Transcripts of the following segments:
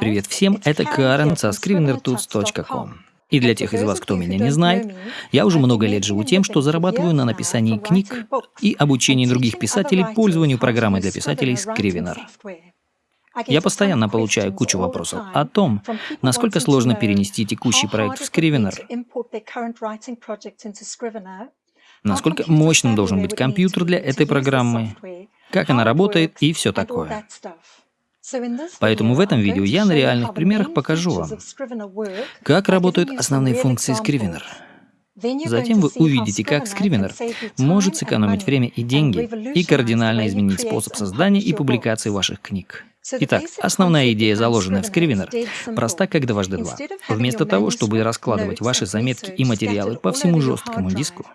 Привет всем, это Карен со scrivenertools.com. И для тех из вас, кто меня не знает, я уже много лет живу тем, что зарабатываю на написании книг и обучении других писателей пользованию программой для писателей Scrivener. Я постоянно получаю кучу вопросов о том, насколько сложно перенести текущий проект в Scrivener, насколько мощным должен быть компьютер для этой программы, как она работает и все такое. Поэтому в этом видео я на реальных примерах покажу вам, как работают основные функции Scrivener. Затем вы увидите, как Scrivener может сэкономить время и деньги и кардинально изменить способ создания и публикации ваших книг. Итак, основная идея, заложенная в Scrivener, проста как дважды два. Вместо того, чтобы раскладывать ваши заметки и материалы по всему жесткому диску,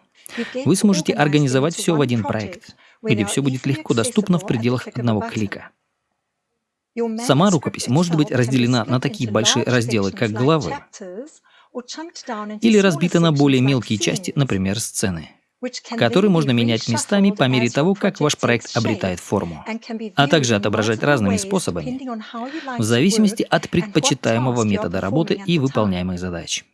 вы сможете организовать все в один проект, где все будет легко доступно в пределах одного клика. Сама рукопись может быть разделена на такие большие разделы, как главы, или разбита на более мелкие части, например, сцены, которые можно менять местами по мере того, как ваш проект обретает форму, а также отображать разными способами, в зависимости от предпочитаемого метода работы и выполняемых задач.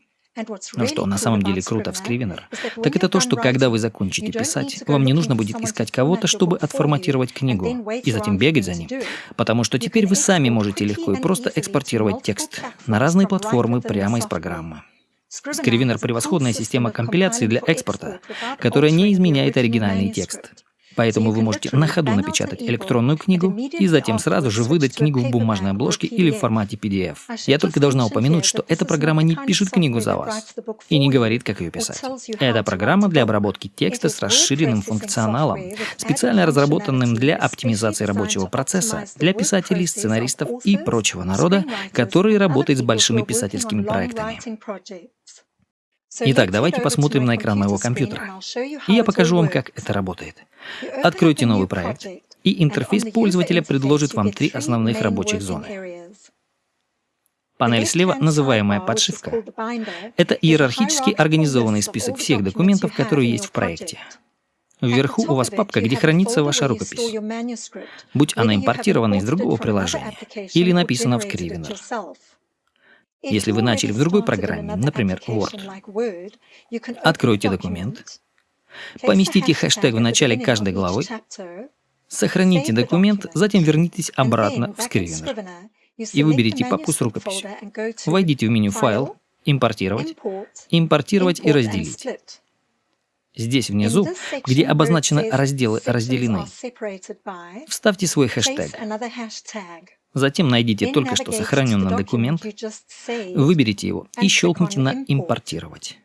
Но что на самом деле круто в Scrivener, так это то, что когда вы закончите писать, вам не нужно будет искать кого-то, чтобы отформатировать книгу, и затем бегать за ним, потому что теперь вы сами можете легко и просто экспортировать текст на разные платформы прямо из программы. Scrivener — превосходная система компиляции для экспорта, которая не изменяет оригинальный текст. Поэтому вы можете на ходу напечатать электронную книгу и затем сразу же выдать книгу в бумажной обложке или в формате PDF. Я только должна упомянуть, что эта программа не пишет книгу за вас и не говорит, как ее писать. Это программа для обработки текста с расширенным функционалом, специально разработанным для оптимизации рабочего процесса для писателей, сценаристов и прочего народа, который работает с большими писательскими проектами. Итак, давайте посмотрим на экран моего компьютера. И я покажу вам, как это работает. Откройте новый проект, и интерфейс пользователя предложит вам три основных рабочих зоны. Панель слева, называемая подшивка, это иерархически организованный список всех документов, которые есть в проекте. Вверху у вас папка, где хранится ваша рукопись, будь она импортирована из другого приложения или написана в Scrivener. Если вы начали в другой программе, например, Word, откройте документ, поместите хэштег в начале каждой главы, сохраните документ, затем вернитесь обратно в Scrivener и выберите папку с рукописью. Войдите в меню «Файл», «Импортировать», «Импортировать» и «Разделить». Здесь внизу, где обозначены разделы «Разделены», вставьте свой хэштег. Затем найдите только что сохраненный документ, выберите его и щелкните на «Импортировать».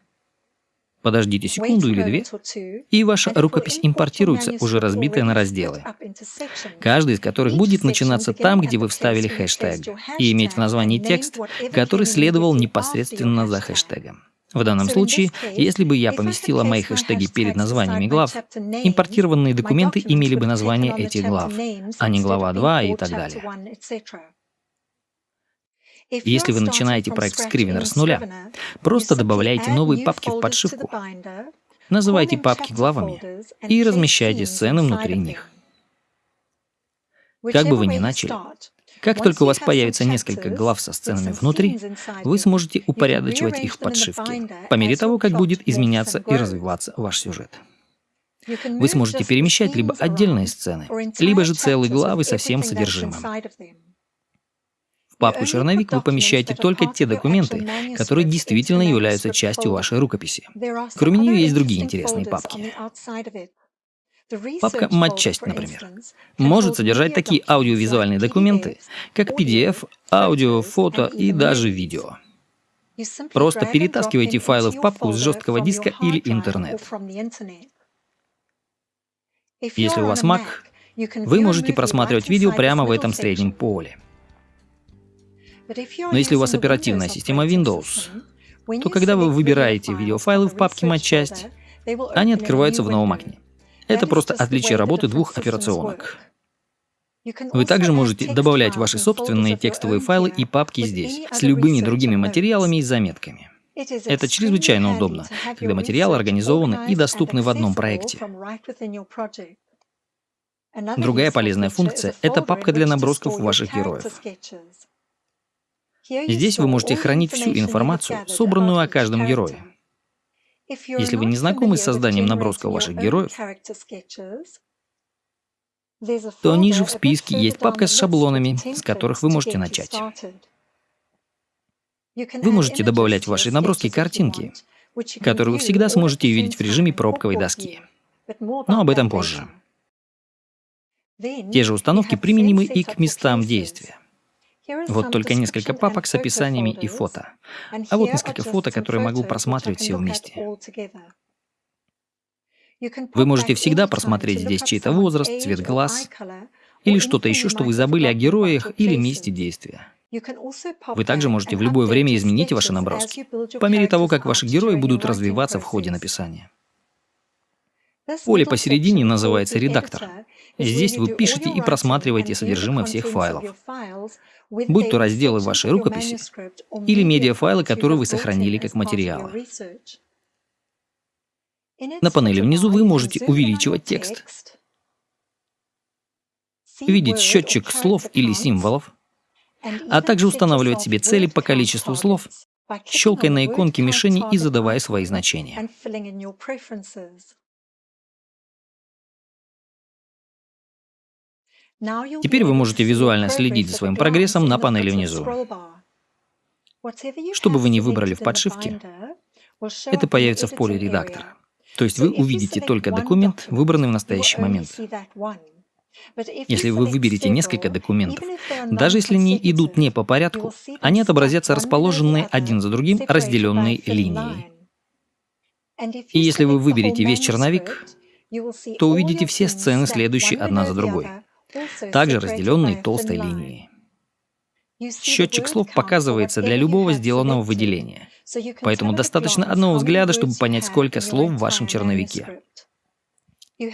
Подождите секунду или две, и ваша рукопись импортируется, уже разбитая на разделы, каждый из которых будет начинаться там, где вы вставили хэштег, и иметь в названии текст, который следовал непосредственно за хэштегом. В данном случае, если бы я поместила мои хэштеги перед названиями глав, импортированные документы имели бы название этих глав, а не глава 2 и так далее. Если вы начинаете проект Scrivener с нуля, просто добавляйте новые папки в подшивку, называйте папки главами и размещайте сцены внутри них. Как бы вы ни начали, как только у вас появится несколько глав со сценами внутри, вы сможете упорядочивать их в подшивке, по мере того, как будет изменяться и развиваться ваш сюжет. Вы сможете перемещать либо отдельные сцены, либо же целые главы со всем содержимым. В папку «Черновик» вы помещаете только те документы, которые действительно являются частью вашей рукописи. Кроме нее есть другие интересные папки. Папка «Матчасть», например, может содержать такие аудиовизуальные документы, как PDF, аудио, фото и даже видео. Просто перетаскивайте файлы в папку с жесткого диска или интернет. Если у вас Mac, вы можете просматривать видео прямо в этом среднем поле. Но если у вас оперативная система Windows, то когда вы выбираете видеофайлы в папке «Матчасть», они открываются в новом окне. Это просто отличие работы двух операционок. Вы также можете добавлять ваши собственные текстовые файлы и папки здесь, с любыми другими материалами и заметками. Это чрезвычайно удобно, когда материалы организованы и доступны в одном проекте. Другая полезная функция — это папка для набросков ваших героев. Здесь вы можете хранить всю информацию, собранную о каждом герое. Если вы не знакомы с созданием набросков ваших героев, то ниже в списке есть папка с шаблонами, с которых вы можете начать. Вы можете добавлять в ваши наброски картинки, которые вы всегда сможете увидеть в режиме пробковой доски. Но об этом позже. Те же установки применимы и к местам действия. Вот только несколько папок с описаниями и фото. А вот несколько фото, которые могу просматривать все вместе. Вы можете всегда просмотреть здесь чей-то возраст, цвет глаз или что-то еще, что вы забыли о героях или месте действия. Вы также можете в любое время изменить ваши наброски, по мере того, как ваши герои будут развиваться в ходе написания. Поле посередине называется «Редактор». Здесь вы пишете и просматриваете содержимое всех файлов, будь то разделы вашей рукописи или медиафайлы, которые вы сохранили как материалы. На панели внизу вы можете увеличивать текст, видеть счетчик слов или символов, а также устанавливать себе цели по количеству слов, щелкая на иконке мишени и задавая свои значения. Теперь вы можете визуально следить за своим прогрессом на панели внизу. Что бы вы ни выбрали в подшивке, это появится в поле редактора. То есть вы увидите только документ, выбранный в настоящий момент. Если вы выберете несколько документов, даже если они идут не по порядку, они отобразятся расположенные один за другим разделенной линией. И если вы выберете весь черновик, то увидите все сцены, следующие одна за другой, также разделенные толстой линией. Счетчик слов показывается для любого сделанного выделения, поэтому достаточно одного взгляда, чтобы понять, сколько слов в вашем черновике.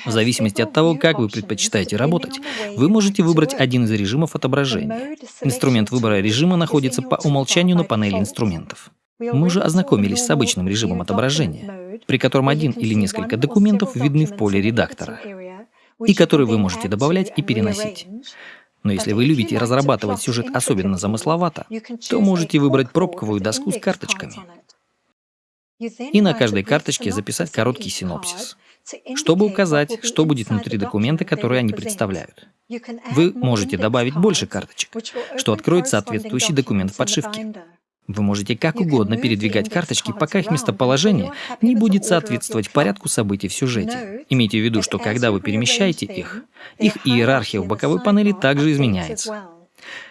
В зависимости от того, как вы предпочитаете работать, вы можете выбрать один из режимов отображения. Инструмент выбора режима находится по умолчанию на панели инструментов. Мы уже ознакомились с обычным режимом отображения, при котором один или несколько документов видны в поле редактора, и которые вы можете добавлять и переносить. Но если вы любите разрабатывать сюжет особенно замысловато, то можете выбрать пробковую доску с карточками и на каждой карточке записать короткий синопсис чтобы указать, что будет внутри документа, который они представляют. Вы можете добавить больше карточек, что откроет соответствующий документ в подшивке. Вы можете как угодно передвигать карточки, пока их местоположение не будет соответствовать порядку событий в сюжете. Имейте в виду, что когда вы перемещаете их, их иерархия в боковой панели также изменяется.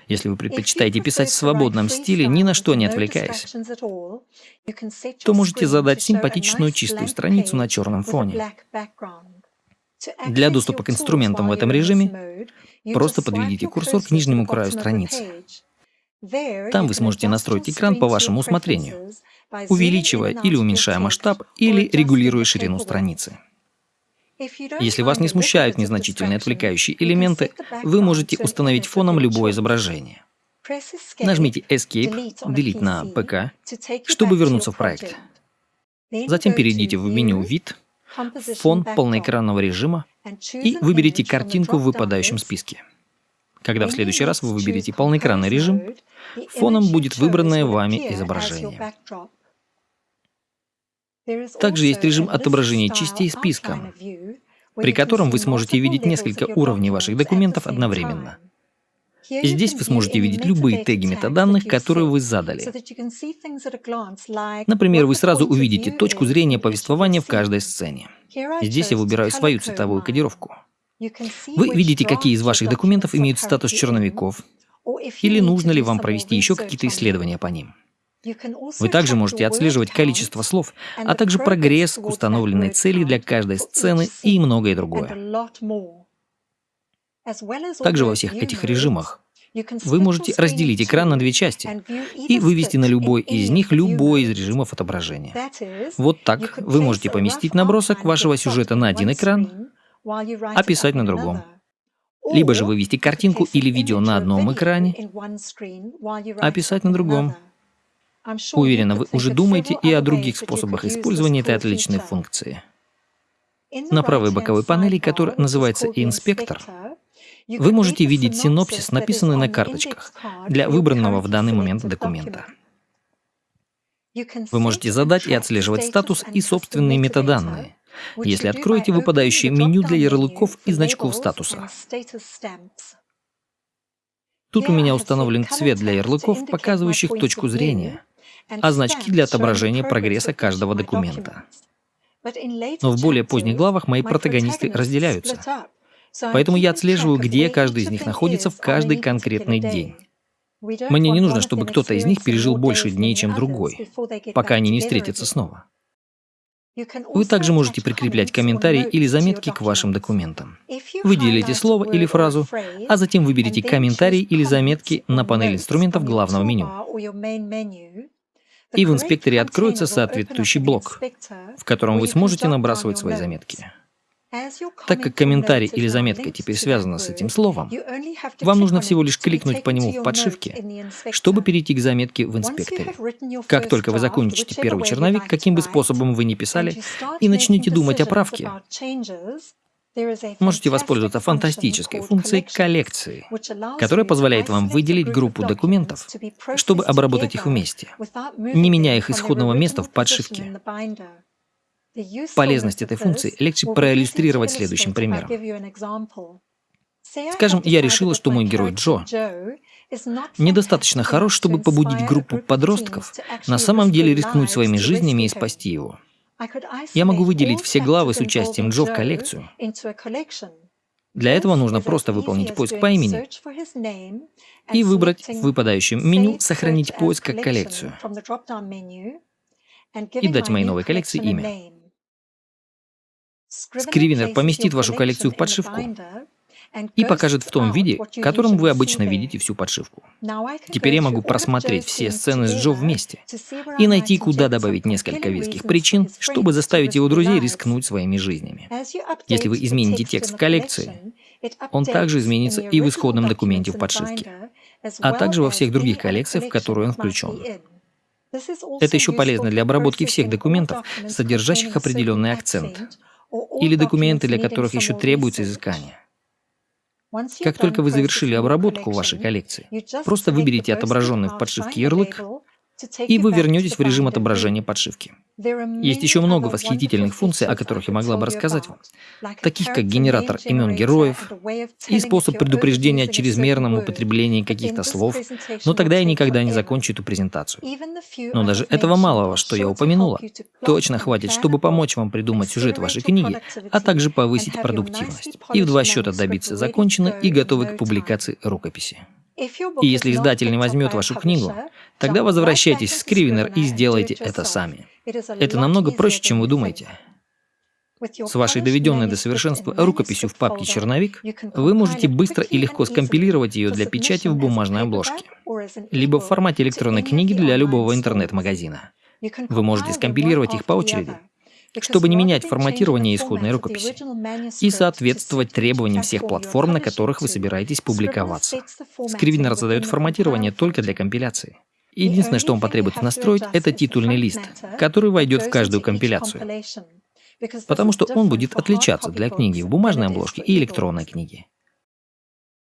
Если вы предпочитаете писать в свободном стиле, ни на что не отвлекаясь, то можете задать симпатичную чистую страницу на черном фоне. Для доступа к инструментам в этом режиме просто подведите курсор к нижнему краю страницы. Там вы сможете настроить экран по вашему усмотрению, увеличивая или уменьшая масштаб, или регулируя ширину страницы. Если вас не смущают незначительные отвлекающие элементы, вы можете установить фоном любое изображение. Нажмите Escape, Delete на ПК, чтобы вернуться в проект. Затем перейдите в меню «Вид», «Фон полноэкранного режима» и выберите картинку в выпадающем списке. Когда в следующий раз вы выберете полноэкранный режим, фоном будет выбранное вами изображение. Также есть режим отображения частей списка, при котором вы сможете видеть несколько уровней ваших документов одновременно. Здесь вы сможете видеть любые теги метаданных, которые вы задали. Например, вы сразу увидите точку зрения повествования в каждой сцене. Здесь я выбираю свою цветовую кодировку. Вы видите, какие из ваших документов имеют статус черновиков, или нужно ли вам провести еще какие-то исследования по ним. Вы также можете отслеживать количество слов, а также прогресс к установленной цели для каждой сцены и многое другое. Также во всех этих режимах вы можете разделить экран на две части и вывести на любой из них любой из режимов отображения. Вот так вы можете поместить набросок вашего сюжета на один экран, а писать на другом. Либо же вывести картинку или видео на одном экране, а писать на другом. Уверена, вы уже думаете и о других способах использования этой отличной функции. На правой боковой панели, которая называется «Инспектор», Вы можете видеть синопсис, написанный на карточках, для выбранного в данный момент документа. Вы можете задать и отслеживать статус и собственные метаданные, если откроете выпадающее меню для ярлыков и значков статуса. Тут у меня установлен цвет для ярлыков, показывающих точку зрения, а значки для отображения прогресса каждого документа. Но в более поздних главах мои протагонисты разделяются. Поэтому я отслеживаю, где каждый из них находится в каждый конкретный день. Мне не нужно, чтобы кто-то из них пережил больше дней, чем другой, пока они не встретятся снова. Вы также можете прикреплять комментарии или заметки к вашим документам. Выделите слово или фразу, а затем выберите комментарии или заметки на панель инструментов главного меню. И в инспекторе откроется соответствующий блок, в котором вы сможете набрасывать свои заметки. Так как комментарий или заметка теперь связана с этим словом, вам нужно всего лишь кликнуть по нему в подшивке, чтобы перейти к заметке в инспекторе. Как только вы закончите первый черновик, каким бы способом вы ни писали, и начнете думать о правке, можете воспользоваться фантастической функцией коллекции, которая позволяет вам выделить группу документов, чтобы обработать их вместе, не меняя их исходного места в подшивке. Полезность этой функции легче проиллюстрировать следующим примером. Скажем, я решила, что мой герой Джо недостаточно хорош, чтобы побудить группу подростков на самом деле рискнуть своими жизнями и спасти его. Я могу выделить все главы с участием Джо в коллекцию. Для этого нужно просто выполнить поиск по имени и выбрать в выпадающем меню «Сохранить поиск как коллекцию» и дать моей новой коллекции имя. Скривинер поместит вашу коллекцию в подшивку и покажет в том виде, в котором вы обычно видите всю подшивку. Теперь я могу просмотреть все сцены с Джо вместе и найти, куда добавить несколько веских причин, чтобы заставить его друзей рискнуть своими жизнями. Если вы измените текст в коллекции, он также изменится и в исходном документе в подшивке, а также во всех других коллекциях, в которые он включен. Это еще полезно для обработки всех документов, содержащих определенный акцент, или документы, для которых еще требуется изыскание. Как только вы завершили обработку вашей коллекции, просто выберите отображенный в подшивке ярлык и вы вернетесь в режим отображения подшивки. Есть еще много восхитительных функций, о которых я могла бы рассказать вам, таких как генератор имен героев и способ предупреждения о чрезмерном употреблении каких-то слов, но тогда я никогда не закончу эту презентацию. Но даже этого малого, что я упомянула, точно хватит, чтобы помочь вам придумать сюжет вашей книги, а также повысить продуктивность. И в два счета добиться законченной и готовой к публикации рукописи. И если издатель не возьмет вашу книгу, тогда возвращайтесь в Scrivener и сделайте это сами. Это намного проще, чем вы думаете. С вашей доведенной до совершенства рукописью в папке «Черновик» вы можете быстро и легко скомпилировать ее для печати в бумажной обложке, либо в формате электронной книги для любого интернет-магазина. Вы можете скомпилировать их по очереди, чтобы не менять форматирование исходной рукописи и соответствовать требованиям всех платформ, на которых вы собираетесь публиковаться. Скривинер задает форматирование только для компиляции. Единственное, что он потребует настроить, это титульный лист, который войдет в каждую компиляцию, потому что он будет отличаться для книги в бумажной обложке и электронной книге.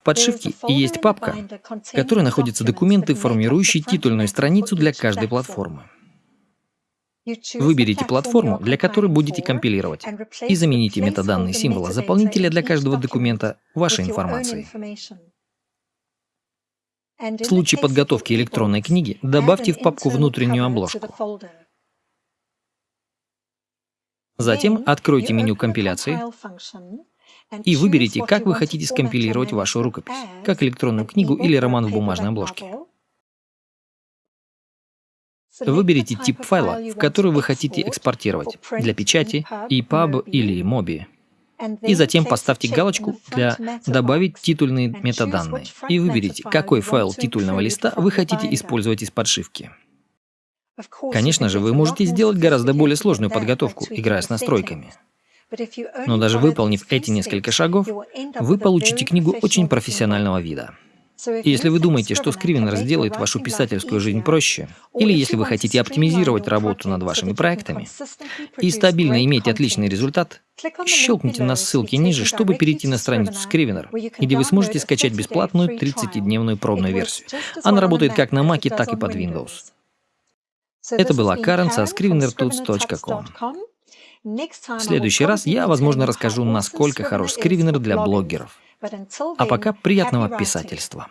В подшивке есть папка, в которой находятся документы, формирующие титульную страницу для каждой платформы. Выберите платформу, для которой будете компилировать, и замените метаданные символа заполнителя для каждого документа вашей информацией. В случае подготовки электронной книги добавьте в папку внутреннюю обложку. Затем откройте меню компиляции и выберите, как вы хотите скомпилировать вашу рукопись, как электронную книгу или роман в бумажной обложке. Выберите тип файла, в который вы хотите экспортировать для печати, EPUB или MOBI. И затем поставьте галочку для «Добавить титульные метаданные» и выберите, какой файл титульного листа вы хотите использовать из подшивки. Конечно же, вы можете сделать гораздо более сложную подготовку, играя с настройками. Но даже выполнив эти несколько шагов, вы получите книгу очень профессионального вида. Если вы думаете, что Scrivener сделает вашу писательскую жизнь проще, или если вы хотите оптимизировать работу над вашими проектами и стабильно иметь отличный результат, щелкните на ссылке ниже, чтобы перейти на страницу Scrivener, где вы сможете скачать бесплатную 30-дневную пробную версию. Она работает как на Mac, так и под Windows. Это была Карен со scrivenertools.com. В следующий раз я, возможно, расскажу, насколько хорош Scrivener для блогеров. А пока приятного писательства.